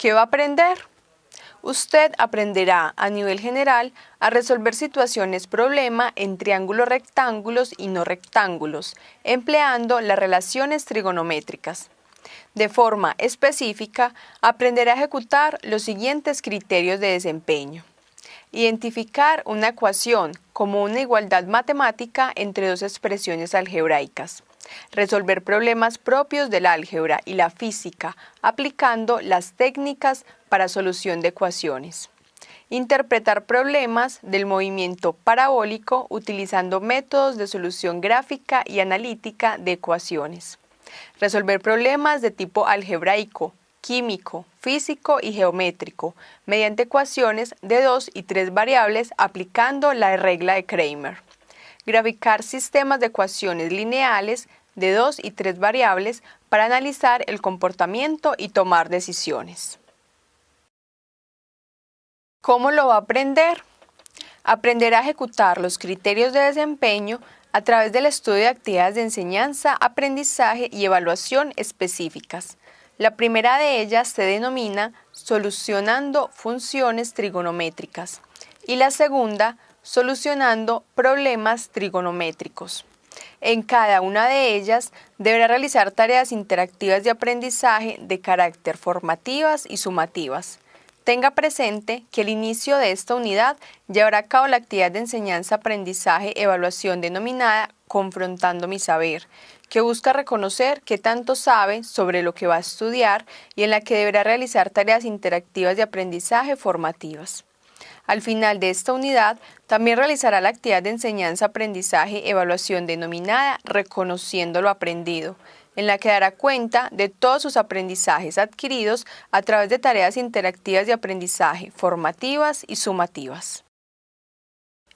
¿Qué va a aprender? Usted aprenderá a nivel general a resolver situaciones problema en triángulos rectángulos y no rectángulos, empleando las relaciones trigonométricas. De forma específica, aprenderá a ejecutar los siguientes criterios de desempeño. Identificar una ecuación como una igualdad matemática entre dos expresiones algebraicas resolver problemas propios del álgebra y la física aplicando las técnicas para solución de ecuaciones. Interpretar problemas del movimiento parabólico utilizando métodos de solución gráfica y analítica de ecuaciones. Resolver problemas de tipo algebraico, químico, físico y geométrico mediante ecuaciones de dos y tres variables aplicando la regla de Kramer. Graficar sistemas de ecuaciones lineales de dos y tres variables para analizar el comportamiento y tomar decisiones. ¿Cómo lo va a aprender? Aprenderá a ejecutar los criterios de desempeño a través del estudio de actividades de enseñanza, aprendizaje y evaluación específicas. La primera de ellas se denomina solucionando funciones trigonométricas y la segunda solucionando problemas trigonométricos. En cada una de ellas deberá realizar tareas interactivas de aprendizaje de carácter formativas y sumativas. Tenga presente que el inicio de esta unidad llevará a cabo la actividad de enseñanza-aprendizaje-evaluación denominada Confrontando mi saber, que busca reconocer qué tanto sabe sobre lo que va a estudiar y en la que deberá realizar tareas interactivas de aprendizaje formativas. Al final de esta unidad, también realizará la actividad de enseñanza-aprendizaje-evaluación denominada Reconociendo lo aprendido, en la que dará cuenta de todos sus aprendizajes adquiridos a través de tareas interactivas de aprendizaje formativas y sumativas.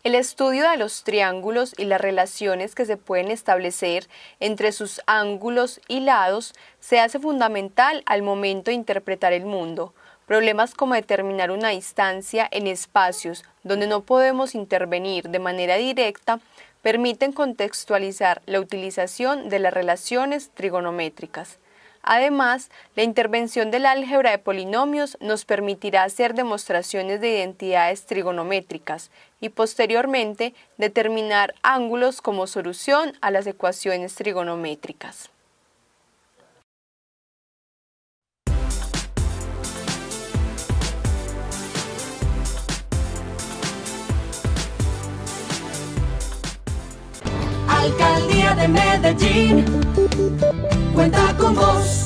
El estudio de los triángulos y las relaciones que se pueden establecer entre sus ángulos y lados se hace fundamental al momento de interpretar el mundo, Problemas como determinar una distancia en espacios donde no podemos intervenir de manera directa permiten contextualizar la utilización de las relaciones trigonométricas. Además, la intervención del álgebra de polinomios nos permitirá hacer demostraciones de identidades trigonométricas y posteriormente determinar ángulos como solución a las ecuaciones trigonométricas. Alcaldía de Medellín cuenta con vos.